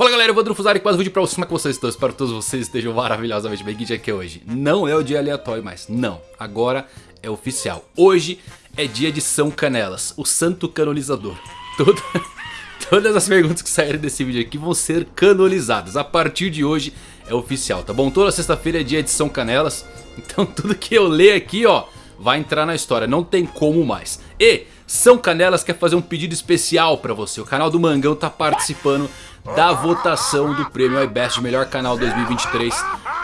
Fala galera, eu vou Drufuzari com mais um vídeo pra vocês, como é vocês estão? Espero que todos vocês estejam maravilhosamente bem, que é hoje? Não é o dia aleatório mais, não, agora é oficial. Hoje é dia de São Canelas, o santo canonizador. Toda, Todas as perguntas que saírem desse vídeo aqui vão ser canonizadas, a partir de hoje é oficial, tá bom? Toda sexta-feira é dia de São Canelas, então tudo que eu ler aqui ó, vai entrar na história, não tem como mais. E... São Canelas quer fazer um pedido especial pra você. O canal do Mangão tá participando da votação do prêmio iBest de melhor canal 2023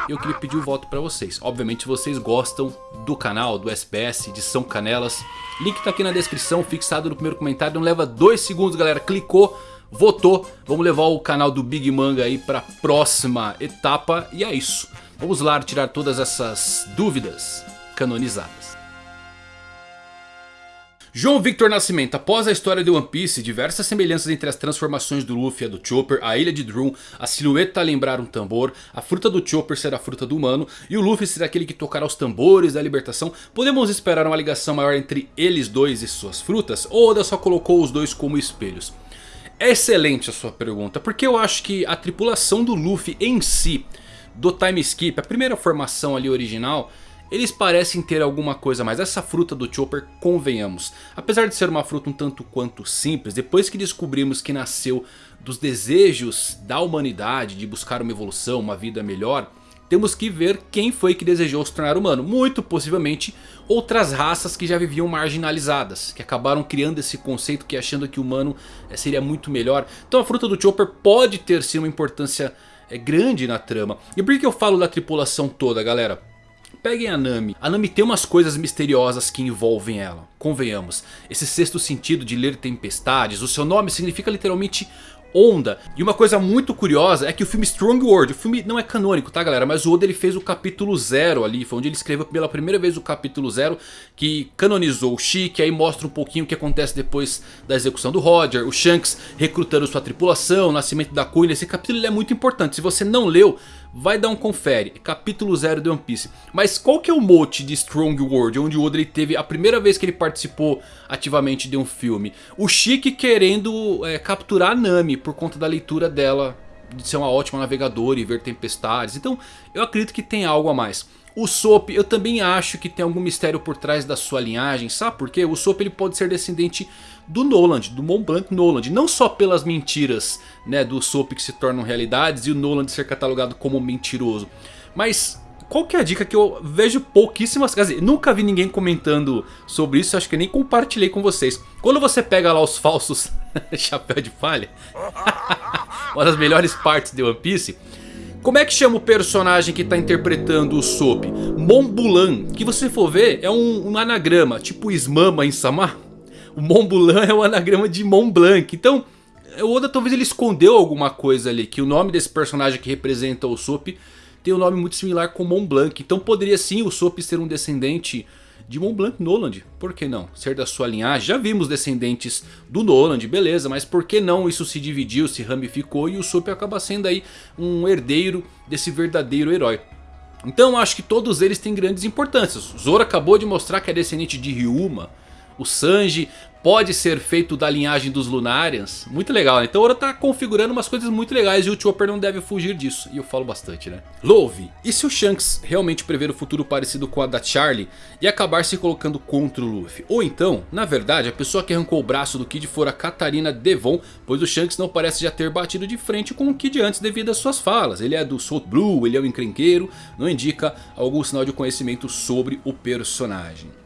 E eu queria pedir o voto pra vocês. Obviamente vocês gostam do canal, do SBS, de São Canelas Link tá aqui na descrição, fixado no primeiro comentário Não leva dois segundos galera, clicou, votou. Vamos levar o canal do Big Manga aí pra próxima etapa. E é isso, vamos lá tirar todas essas dúvidas canonizadas João Victor Nascimento, após a história de One Piece, diversas semelhanças entre as transformações do Luffy e a do Chopper, a ilha de Drum, a silhueta lembrar um tambor, a fruta do Chopper ser a fruta do humano e o Luffy ser aquele que tocará os tambores da libertação, podemos esperar uma ligação maior entre eles dois e suas frutas? Ou Oda só colocou os dois como espelhos? Excelente a sua pergunta, porque eu acho que a tripulação do Luffy em si, do time skip, a primeira formação ali original eles parecem ter alguma coisa mais. Essa fruta do Chopper, convenhamos. Apesar de ser uma fruta um tanto quanto simples, depois que descobrimos que nasceu dos desejos da humanidade de buscar uma evolução, uma vida melhor... Temos que ver quem foi que desejou se tornar humano. Muito possivelmente outras raças que já viviam marginalizadas. Que acabaram criando esse conceito que achando que o humano eh, seria muito melhor. Então a fruta do Chopper pode ter sim uma importância é, grande na trama. E por que eu falo da tripulação toda galera? Peguem a Nami. A Nami tem umas coisas misteriosas que envolvem ela. Convenhamos. Esse sexto sentido de ler tempestades. O seu nome significa literalmente onda. E uma coisa muito curiosa é que o filme Strong World, o filme não é canônico, tá galera? Mas o Oda ele fez o capítulo 0 ali, foi onde ele escreveu pela primeira vez o capítulo 0 que canonizou o Chique, aí mostra um pouquinho o que acontece depois da execução do Roger, o Shanks recrutando sua tripulação, o nascimento da Queen. Esse capítulo é muito importante, se você não leu, vai dar um confere, capítulo 0 de One Piece. Mas qual que é o mote de Strong World, onde o Oda teve a primeira vez que ele participou ativamente de um filme? O Chique querendo é, capturar a Nami por conta da leitura dela de ser uma ótima navegadora e ver tempestades. Então eu acredito que tem algo a mais. O Sop, eu também acho que tem algum mistério por trás da sua linhagem, sabe por quê? O Sop ele pode ser descendente do Noland, do Mont Blanc Noland. Não só pelas mentiras né, do Sop que se tornam realidades e o Noland ser catalogado como mentiroso. Mas qual que é a dica que eu vejo pouquíssimas... Quer dizer, nunca vi ninguém comentando sobre isso, acho que nem compartilhei com vocês. Quando você pega lá os falsos chapéu de palha, uma das melhores partes de One Piece... Como é que chama o personagem que está interpretando o Sop? Monbulan, que você for ver é um, um anagrama, tipo Ismama em Samar. O Monbulan é o anagrama de Mont Blanc, então... O Oda talvez ele escondeu alguma coisa ali, que o nome desse personagem que representa o Sop tem um nome muito similar com Mont Blanc. Então poderia sim o Sop ser um descendente de Mont Blanc Noland. Por que não? Ser da sua linhagem. Já vimos descendentes do Noland, beleza. Mas por que não isso se dividiu, se ramificou e o Sop acaba sendo aí um herdeiro desse verdadeiro herói. Então acho que todos eles têm grandes importâncias. Zoro acabou de mostrar que é descendente de Ryuma. O Sanji pode ser feito da linhagem dos Lunarians. Muito legal, né? Então o Oda tá configurando umas coisas muito legais e o Chopper não deve fugir disso. E eu falo bastante, né? Love, e se o Shanks realmente prever o futuro parecido com a da Charlie e acabar se colocando contra o Luffy? Ou então, na verdade, a pessoa que arrancou o braço do Kid for a Katarina Devon, pois o Shanks não parece já ter batido de frente com o Kid antes devido às suas falas. Ele é do Salt Blue, ele é um encrenqueiro, não indica algum sinal de conhecimento sobre o personagem.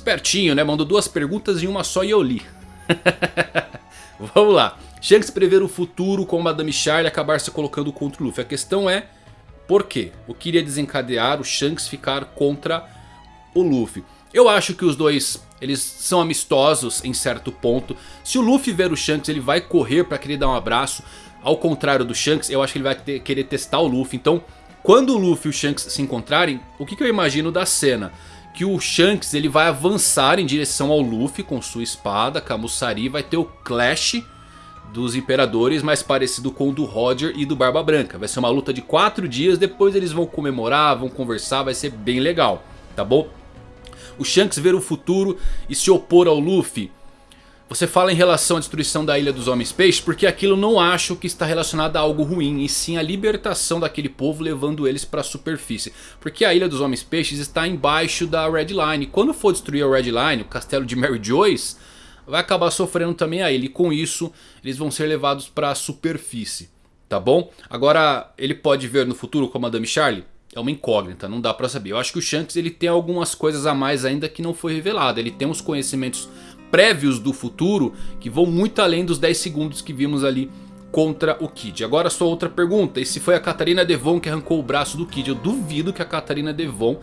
Espertinho, né? Mandou duas perguntas em uma só e eu li. Vamos lá. Shanks prever o futuro com Madame Charlie acabar se colocando contra o Luffy. A questão é por quê? O que iria desencadear o Shanks ficar contra o Luffy? Eu acho que os dois eles são amistosos em certo ponto. Se o Luffy ver o Shanks ele vai correr para querer dar um abraço. Ao contrário do Shanks eu acho que ele vai ter, querer testar o Luffy. Então quando o Luffy e o Shanks se encontrarem, o que, que eu imagino da cena? Que o Shanks ele vai avançar em direção ao Luffy com sua espada, Kamusari, vai ter o Clash dos Imperadores mais parecido com o do Roger e do Barba Branca. Vai ser uma luta de 4 dias, depois eles vão comemorar, vão conversar, vai ser bem legal, tá bom? O Shanks ver o futuro e se opor ao Luffy Você fala em relação à destruição da Ilha dos Homens Peixes porque aquilo não acho que está relacionado a algo ruim. E sim a libertação daquele povo levando eles para a superfície. Porque a Ilha dos Homens Peixes está embaixo da Red Line. Quando for destruir a Red Line, o castelo de Mary Joyce, vai acabar sofrendo também a ele. E com isso eles vão ser levados para a superfície. Tá bom? Agora ele pode ver no futuro com a Madame Charlie? É uma incógnita, não dá pra saber. Eu acho que o Shanks ele tem algumas coisas a mais ainda que não foi revelado. Ele tem uns conhecimentos prévios do futuro que vão muito além dos 10 segundos que vimos ali contra o Kid. Agora só outra pergunta, e se foi a Catarina Devon que arrancou o braço do Kid? Eu duvido que a Catarina Devon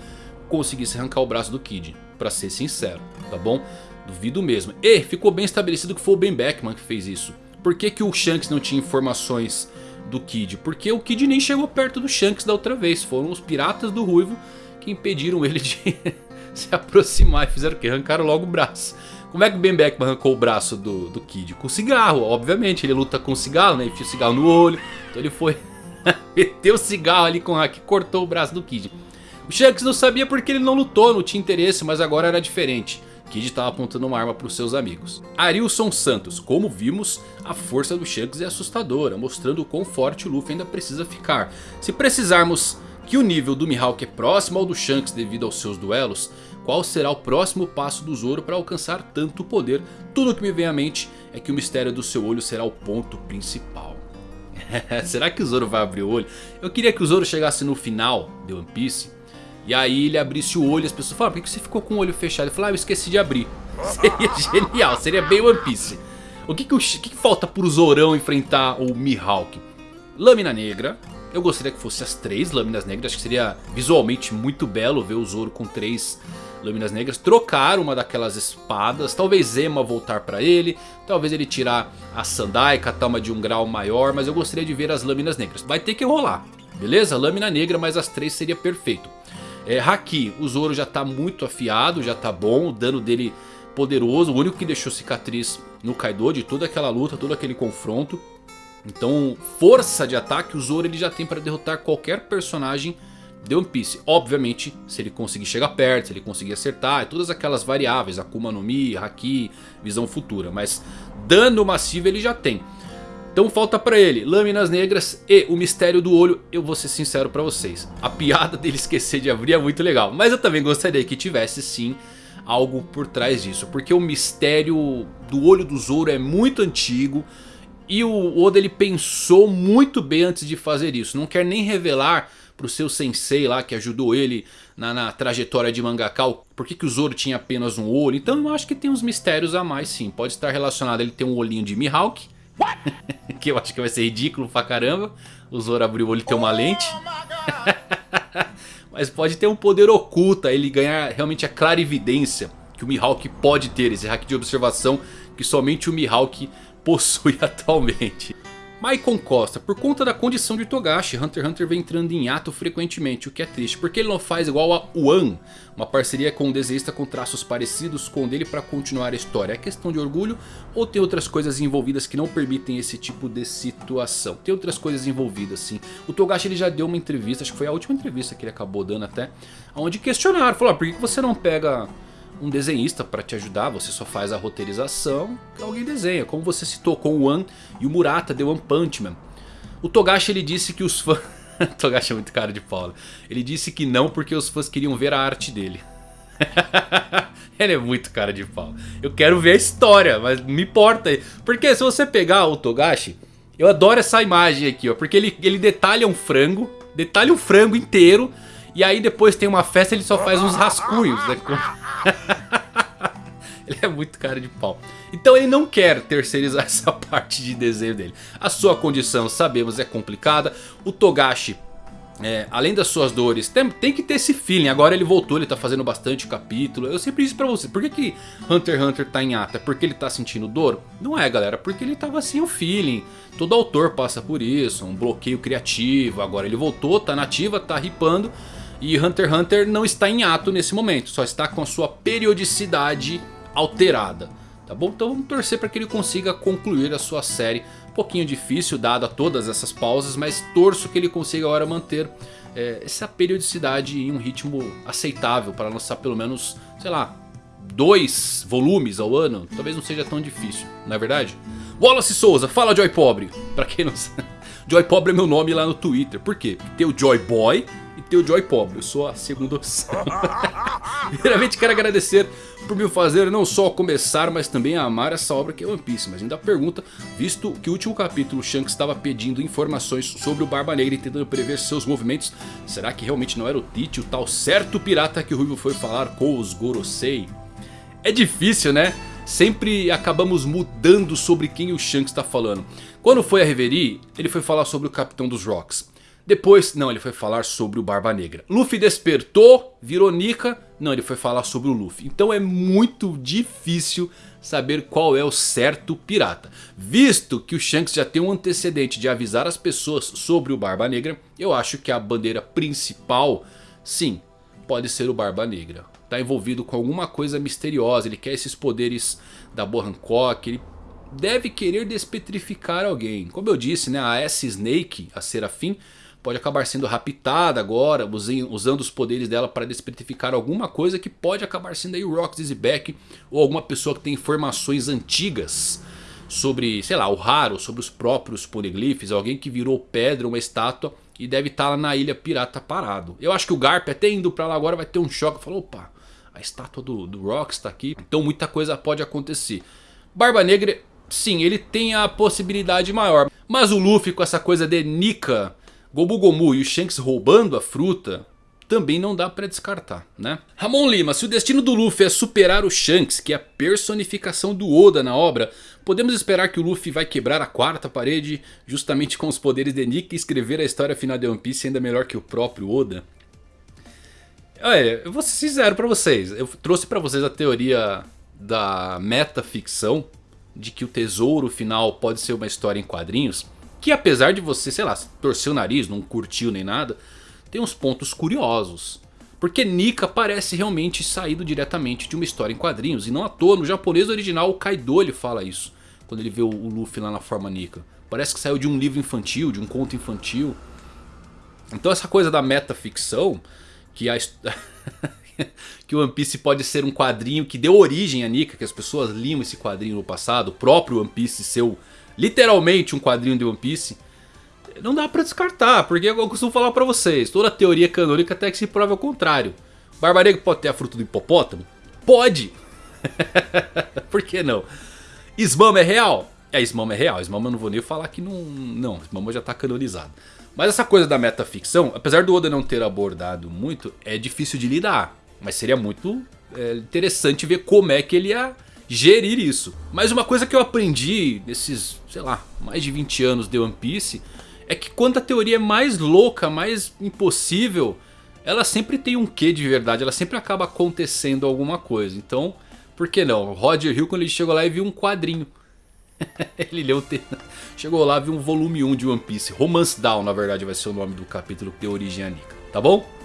conseguisse arrancar o braço do Kid, pra ser sincero, tá bom? Duvido mesmo. E ficou bem estabelecido que foi o Ben Beckman que fez isso. Por que, que o Shanks não tinha informações do Kid? Porque o Kid nem chegou perto do Shanks da outra vez. Foram os piratas do Ruivo que impediram ele de se aproximar e fizeram o que? Arrancaram logo o braço. Como é que o Ben Beckman arrancou o braço do, do Kid? Com cigarro, obviamente. Ele luta com cigarro, né? Enfia o cigarro no olho. Então ele foi... meteu o cigarro ali com o hack e cortou o braço do Kid. O Shanks não sabia porque ele não lutou, não tinha interesse, mas agora era diferente. Kid estava apontando uma arma para os seus amigos. Arilson Santos, como vimos, a força do Shanks é assustadora, mostrando o quão forte o Luffy ainda precisa ficar. Se precisarmos que o nível do Mihawk é próximo ao do Shanks devido aos seus duelos, qual será o próximo passo do Zoro para alcançar tanto poder? Tudo que me vem à mente é que o mistério do seu olho será o ponto principal. será que o Zoro vai abrir o olho? Eu queria que o Zoro chegasse no final de One Piece e aí ele abrisse o olho e as pessoas falaram, por que você ficou com o olho fechado? Ele falou, ah, eu esqueci de abrir. Seria genial, seria bem One Piece. O que, que, o, que, que falta Zorão enfrentar o Mihawk? Lâmina negra, eu gostaria que fosse as três lâminas negras. Acho que seria visualmente muito belo ver o Zoro com três Lâminas Negras, trocar uma daquelas espadas, talvez Zema voltar pra ele, talvez ele tirar a Sandai, catar uma de um grau maior, mas eu gostaria de ver as Lâminas Negras. Vai ter que rolar, beleza? Lâmina Negra, mas as três seria perfeito. É, Haki, o Zoro já tá muito afiado, já tá bom, o dano dele poderoso, o único que deixou cicatriz no Kaido de toda aquela luta, todo aquele confronto. Então, força de ataque o Zoro ele já tem para derrotar qualquer personagem de One Piece. Obviamente, se ele conseguir chegar perto, se ele conseguir acertar, todas aquelas variáveis, Akuma no Mi, Haki, visão futura. Mas dano massivo ele já tem. Então falta pra ele Lâminas Negras e o Mistério do Olho. Eu vou ser sincero pra vocês. A piada dele esquecer de abrir é muito legal. Mas eu também gostaria que tivesse sim algo por trás disso. Porque o mistério do Olho do Zoro é muito antigo. E o Oda ele pensou muito bem antes de fazer isso. Não quer nem revelar pro seu sensei lá que ajudou ele na, na trajetória de Mangaká. Por que, que o Zoro tinha apenas um olho? Então eu acho que tem uns mistérios a mais sim. Pode estar relacionado ele ter um olhinho de Mihawk. que eu acho que vai ser ridículo pra caramba. O Zoro abriu o olho e ter uma lente. Mas pode ter um poder oculto. Ele ganhar realmente a clarividência que o Mihawk pode ter. Esse hack de observação que somente o Mihawk possui atualmente. Maicon Costa, por conta da condição de Togashi, Hunter x Hunter vem entrando em ato frequentemente, o que é triste, porque ele não faz igual a One, uma parceria com um desenhista com traços parecidos com o dele para continuar a história. É questão de orgulho ou tem outras coisas envolvidas que não permitem esse tipo de situação? Tem outras coisas envolvidas sim. O Togashi ele já deu uma entrevista, acho que foi a última entrevista que ele acabou dando até, onde questionaram, falou, ah, por que você não pega um desenhista para te ajudar, você só faz a roteirização alguém desenha. Como você citou com o One e o Murata de One Punch Man. O Togashi ele disse que os fãs... Togashi é muito cara de pau. Né? Ele disse que não porque os fãs queriam ver a arte dele. ele é muito cara de pau. Eu quero ver a história, mas me importa. Porque se você pegar o Togashi, eu adoro essa imagem aqui, ó. Porque ele, ele detalha um frango, detalha um frango inteiro. E aí depois tem uma festa ele só faz uns rascunhos, né? ele é muito cara de pau. Então ele não quer terceirizar essa parte de desenho dele. A sua condição, sabemos, é complicada. O Togashi, é, além das suas dores, tem, tem, que ter esse feeling. Agora ele voltou, ele tá fazendo bastante capítulo. Eu sempre disse pra você, por que, que Hunter x Hunter tá em ata? É porque ele tá sentindo dor? Não é galera, porque ele tava sem o feeling. Todo autor passa por isso, um bloqueio criativo. Agora ele voltou, tá nativa, tá ripando. E Hunter x Hunter não está em ato nesse momento, só está com a sua periodicidade alterada. Tá bom? Então vamos torcer para que ele consiga concluir a sua série. Um pouquinho difícil dada todas essas pausas, mas torço que ele consiga agora manter é, essa periodicidade em um ritmo aceitável para lançar pelo menos, sei lá, dois volumes ao ano, talvez não seja tão difícil, não é verdade? Wallace Souza, fala Joy Pobre. Pra quem não sabe, Joy Pobre é meu nome lá no Twitter. Por quê? Porque tem o Joy Boy tem o Joy Pobre. Eu sou a segunda opção. Primeiramente quero agradecer por me fazer não só começar, mas também a amar essa obra que é One Piece. Mas ainda pergunta, visto que o último capítulo Shanks estava pedindo informações sobre o Barba Negra e tentando prever seus movimentos. Será que realmente não era o Tite, o tal certo pirata que o Ruivo foi falar com os Gorosei? É difícil né? Sempre acabamos mudando sobre quem o Shanks está falando. Quando foi a Reverie, ele foi falar sobre o Capitão dos Rocks. Depois, não, ele foi falar sobre o Barba Negra. Luffy despertou, virou Nika. Não, ele foi falar sobre o Luffy. Então é muito difícil saber qual é o certo pirata. Visto que o Shanks já tem um antecedente de avisar as pessoas sobre o Barba Negra. Eu acho que a bandeira principal, sim, pode ser o Barba Negra. Está envolvido com alguma coisa misteriosa. Ele quer esses poderes da Boa Hancock. Ele deve querer despetrificar alguém. Como eu disse, né, a S-Snake, a Serafim pode acabar sendo raptada agora, usando os poderes dela para despertificar alguma coisa que pode acabar sendo aí o Rox Dizzyback ou alguma pessoa que tem informações antigas sobre, sei lá, o raro, sobre os próprios poneglyphs, alguém que virou pedra, uma estátua e deve estar tá lá na ilha pirata parado. Eu acho que o Garp até indo para lá agora vai ter um choque, falou, opa, a estátua do, do Rox está aqui, então muita coisa pode acontecer. Barba Negra, sim, ele tem a possibilidade maior, mas o Luffy com essa coisa de Nika Gomu Gomu e o Shanks roubando a fruta também não dá pra descartar, né? Ramon Lima, se o destino do Luffy é superar o Shanks, que é a personificação do Oda na obra, podemos esperar que o Luffy vai quebrar a quarta parede justamente com os poderes de Nick e escrever a história final de One Piece ainda melhor que o próprio Oda? Olha, eu vou ser sincero pra vocês, eu trouxe pra vocês a teoria da metaficção, de que o tesouro final pode ser uma história em quadrinhos. Que apesar de você, sei lá, torcer o nariz, não curtiu nem nada, tem uns pontos curiosos. Porque Nika parece realmente saído diretamente de uma história em quadrinhos. E não à toa, no japonês original o Kaido ele fala isso. Quando ele vê o Luffy lá na forma Nika. Parece que saiu de um livro infantil, de um conto infantil. Então essa coisa da metaficção, que a... que o One Piece pode ser um quadrinho que deu origem a Nika, que as pessoas liam esse quadrinho no passado, o próprio One Piece seu literalmente um quadrinho de One Piece, não dá pra descartar, porque eu costumo falar pra vocês, toda teoria canônica até que se prove ao contrário. Barba Negra pode ter a fruta do hipopótamo? Pode! Por que não? Smama é real? É, Smama é real, Smama eu não vou nem falar que não... Não, Smama já tá canonizado. Mas essa coisa da metaficção, apesar do Oda não ter abordado muito, é difícil de lidar. Mas seria muito é, interessante ver como é que ele ia gerir isso. Mas uma coisa que eu aprendi nesses, sei lá, mais de 20 anos de One Piece é que quando a teoria é mais louca, mais impossível, ela sempre tem um quê de verdade, ela sempre acaba acontecendo alguma coisa. Então, por que não? Roger Hill quando ele chegou lá e viu um quadrinho. ele leu, chegou lá e viu um volume 1 de One Piece. Romance Down na verdade vai ser o nome do capítulo que deu origem a Nika, tá bom?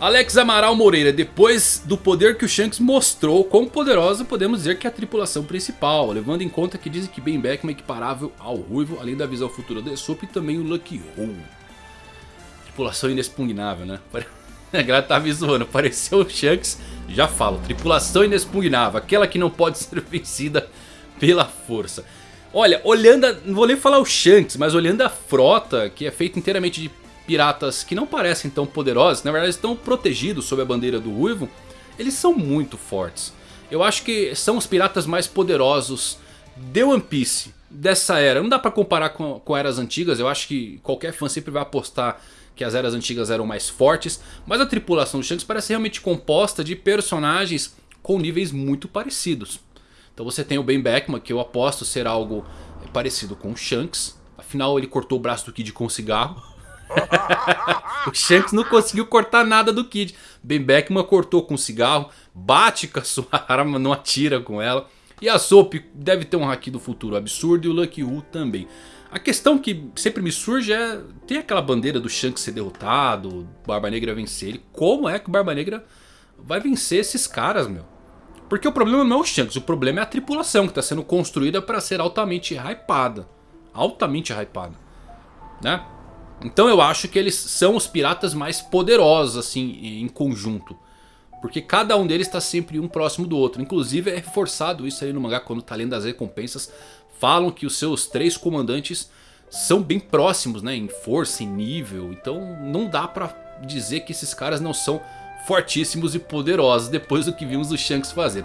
Alex Amaral Moreira, depois do poder que o Shanks mostrou, quão poderosa podemos dizer que é a tripulação principal, levando em conta que dizem que Ben Beckman é equiparável ao Ruivo, além da visão futura de Sop e também o Lucky Hole. Tripulação inexpugnável, né? A galera tá zoando, apareceu o Shanks, já falo, tripulação inexpugnável, aquela que não pode ser vencida pela força. Olha, olhando, a, não vou nem falar o Shanks, mas olhando a frota, que é feita inteiramente de piratas que não parecem tão poderosos, na verdade estão protegidos sob a bandeira do Ruivo, eles são muito fortes. Eu acho que são os piratas mais poderosos de One Piece dessa era. Não dá pra comparar com, com eras antigas, eu acho que qualquer fã sempre vai apostar que as eras antigas eram mais fortes. Mas a tripulação do Shanks parece realmente composta de personagens com níveis muito parecidos. Então você tem o Ben Beckman, que eu aposto ser algo parecido com o Shanks. Afinal ele cortou o braço do Kid com um cigarro. o Shanks não conseguiu cortar nada do Kid. Ben Beckman cortou com cigarro, bate com a sua arma, não atira com ela. E a Soap deve ter um haki do futuro absurdo e o Lucky Who também. A questão que sempre me surge é... Tem aquela bandeira do Shanks ser derrotado, Barba Negra vencer ele. Como é que o Barba Negra vai vencer esses caras, meu? Porque o problema não é o Shanks, o problema é a tripulação que está sendo construída para ser altamente hypada. Altamente hypada. Né? Então eu acho que eles são os piratas mais poderosos assim em conjunto. Porque cada um deles está sempre um próximo do outro. Inclusive é reforçado isso aí no mangá quando tá lendo as recompensas. Falam que os seus três comandantes são bem próximos né, em força, em nível. Então não dá pra dizer que esses caras não são fortíssimos e poderosos depois do que vimos o Shanks fazer.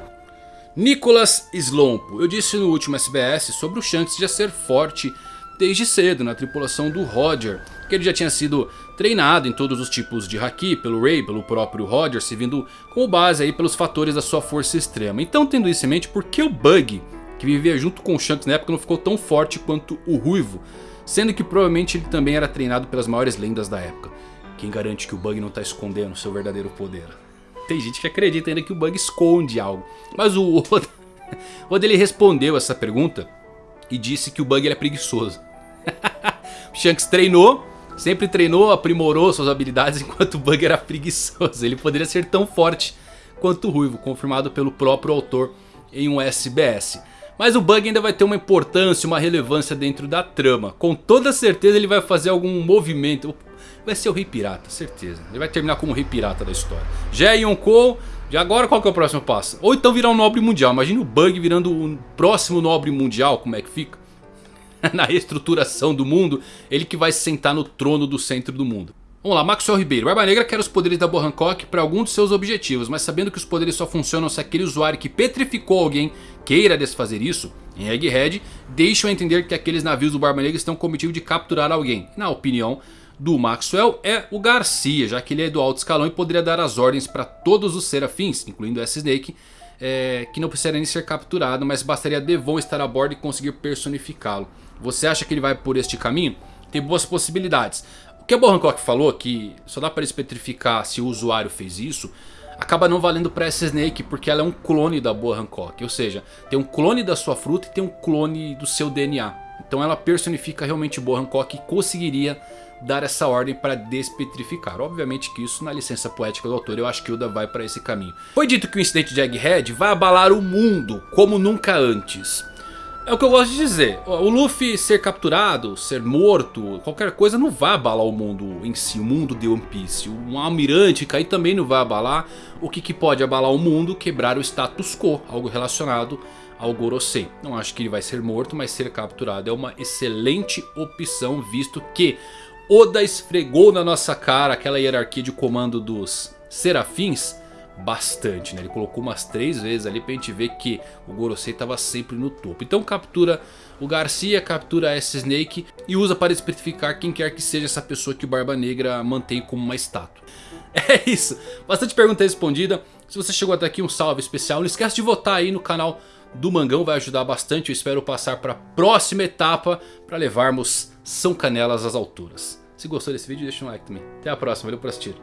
Nicholas Slompo. Eu disse no último SBS sobre o Shanks já ser forte desde cedo na tripulação do Roger. Que ele já tinha sido treinado em todos os tipos de Haki pelo Ray, pelo próprio Roger, servindo como base aí pelos fatores da sua força extrema. Então tendo isso em mente, por que o Bug, que vivia junto com o Shanks na época, não ficou tão forte quanto o Ruivo? Sendo que provavelmente ele também era treinado pelas maiores lendas da época. Quem garante que o Bug não está escondendo seu verdadeiro poder? Tem gente que acredita ainda que o Bug esconde algo. Mas o Oda, ele respondeu essa pergunta e disse que o Bug é preguiçoso. Shanks treinou, sempre treinou, aprimorou suas habilidades enquanto o Bug era preguiçoso. Ele poderia ser tão forte quanto o Ruivo, confirmado pelo próprio autor em um SBS. Mas o Bug ainda vai ter uma importância, uma relevância dentro da trama. Com toda certeza ele vai fazer algum movimento vai ser o Rei Pirata, certeza. Ele vai terminar como o Rei Pirata da história. Já Yonkou, e agora qual que é o próximo passo? Ou então virar um Nobre Mundial. Imagina o Bug virando o próximo Nobre Mundial, como é que fica? Na reestruturação do mundo, ele que vai se sentar no trono do centro do mundo. Vamos lá, Maxwell Ribeiro. Barba Negra quer os poderes da Boa Hancock para algum dos seus objetivos, mas sabendo que os poderes só funcionam se aquele usuário que petrificou alguém queira desfazer isso, em Egghead, deixam entender que aqueles navios do Barba Negra estão com o objetivo de capturar alguém. Na opinião do Maxwell é o Garcia, já que ele é do alto escalão e poderia dar as ordens para todos os serafins, incluindo S-Snake, é, que não precisaria nem ser capturado, mas bastaria Devon estar a bordo e conseguir personificá-lo. Você acha que ele vai por este caminho? Tem boas possibilidades. O que a Hancock falou, que só dá para especificar se o usuário fez isso, acaba não valendo para S-Snake, porque ela é um clone da Boa Hancock. Ou seja, tem um clone da sua fruta e tem um clone do seu DNA. Então ela personifica realmente Boa Hancock e conseguiria dar essa ordem para despetrificar. Obviamente que isso na licença poética do autor eu acho que Oda vai para esse caminho. Foi dito que o incidente de Egghead vai abalar o mundo como nunca antes. É o que eu gosto de dizer. O Luffy ser capturado, ser morto, qualquer coisa não vai abalar o mundo em si, o mundo de One Piece. Um almirante cair também não vai abalar. O que, que pode abalar o mundo? Quebrar o status quo, algo relacionado ao Gorosei. Não acho que ele vai ser morto, mas ser capturado é uma excelente opção, visto que Oda esfregou na nossa cara aquela hierarquia de comando dos serafins bastante, né? Ele colocou umas três vezes ali pra gente ver que o Gorosei estava sempre no topo. Então captura o Garcia, captura a S-Snake e usa para especificar quem quer que seja essa pessoa que o Barba Negra mantém como uma estátua. É isso, bastante pergunta respondida. Se você chegou até aqui, um salve especial. Não esquece de votar aí no canal do Mangão, vai ajudar bastante. Eu espero passar para a próxima etapa para levarmos São Canelas às alturas. Se gostou desse vídeo, deixa um like também. Até a próxima, valeu por assistir.